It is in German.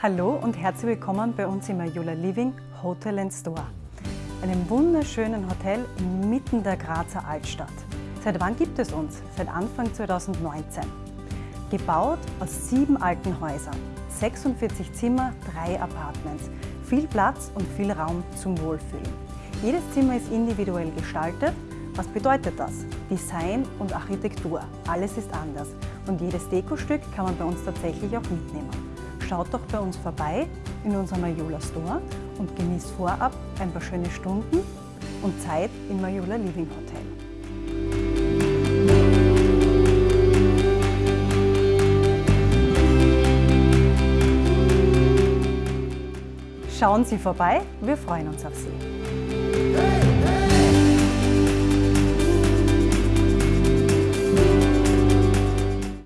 Hallo und herzlich willkommen bei uns im Ayula Living Hotel and Store, einem wunderschönen Hotel inmitten der Grazer Altstadt. Seit wann gibt es uns? Seit Anfang 2019. Gebaut aus sieben alten Häusern, 46 Zimmer, drei Apartments, viel Platz und viel Raum zum Wohlfühlen. Jedes Zimmer ist individuell gestaltet. Was bedeutet das? Design und Architektur, alles ist anders und jedes Dekostück kann man bei uns tatsächlich auch mitnehmen. Schaut doch bei uns vorbei in unserem Mayula Store und genießt vorab ein paar schöne Stunden und Zeit im Mayula Living Hotel. Schauen Sie vorbei, wir freuen uns auf Sie.